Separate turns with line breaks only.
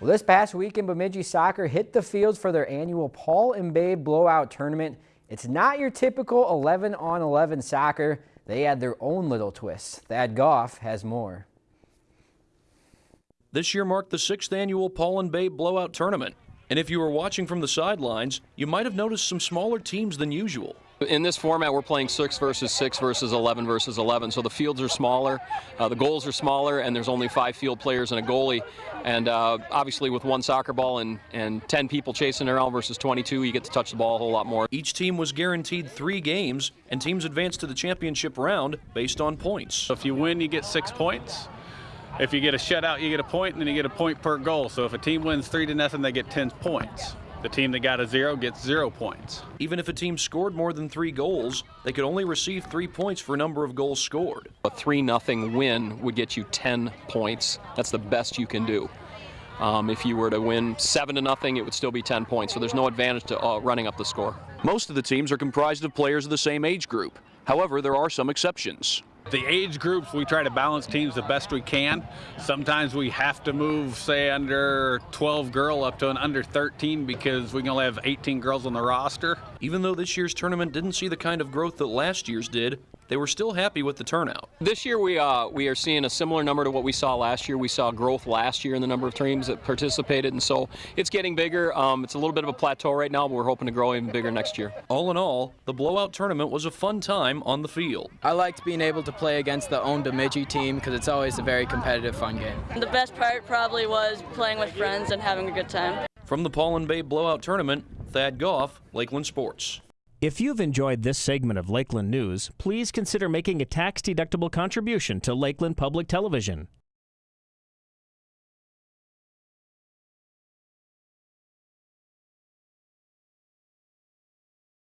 Well, this past weekend, Bemidji Soccer hit the fields for their annual Paul and Babe Blowout Tournament. It's not your typical 11 on 11 soccer. They add their own little twist. Thad Goff has more.
This year marked the sixth annual Paul and Babe Blowout Tournament. And if you were watching from the sidelines, you might have noticed some smaller teams than usual.
In this format, we're playing 6 versus 6 versus 11 versus 11. So the fields are smaller, uh, the goals are smaller, and there's only five field players and a goalie. And uh, obviously, with one soccer ball and, and 10 people chasing around versus 22, you get to touch the ball a whole lot more.
Each team was guaranteed three games, and teams advanced to the championship round based on points.
So if you win, you get six points. If you get a shutout, you get a point, and then you get a point per goal. So if a team wins three to nothing, they get 10 points. The team that got a zero gets zero points.
Even if a team scored more than three goals, they could only receive three points for a number of goals scored.
A 3 nothing win would get you 10 points. That's the best you can do. Um, if you were to win 7 to nothing, it would still be 10 points. So there's no advantage to uh, running up the score.
Most of the teams are comprised of players of the same age group. However, there are some exceptions.
The age groups, we try to balance teams the best we can. Sometimes we have to move, say, under 12 girl up to an under 13 because we can only have 18 girls on the roster.
Even though this year's tournament didn't see the kind of growth that last year's did, they were still happy with the turnout.
This year we uh, we are seeing a similar number to what we saw last year. We saw growth last year in the number of teams that participated, and so it's getting bigger. Um, it's a little bit of a plateau right now, but we're hoping to grow even bigger next year.
All in all, the blowout tournament was a fun time on the field.
I liked being able to play against the own Bemidji team because it's always a very competitive, fun game.
The best part probably was playing with friends and having a good time.
From the Paul and Babe Blowout Tournament, Thad Goff, Lakeland Sports.
If you've enjoyed this segment of Lakeland News, please consider making a tax-deductible contribution to Lakeland Public Television.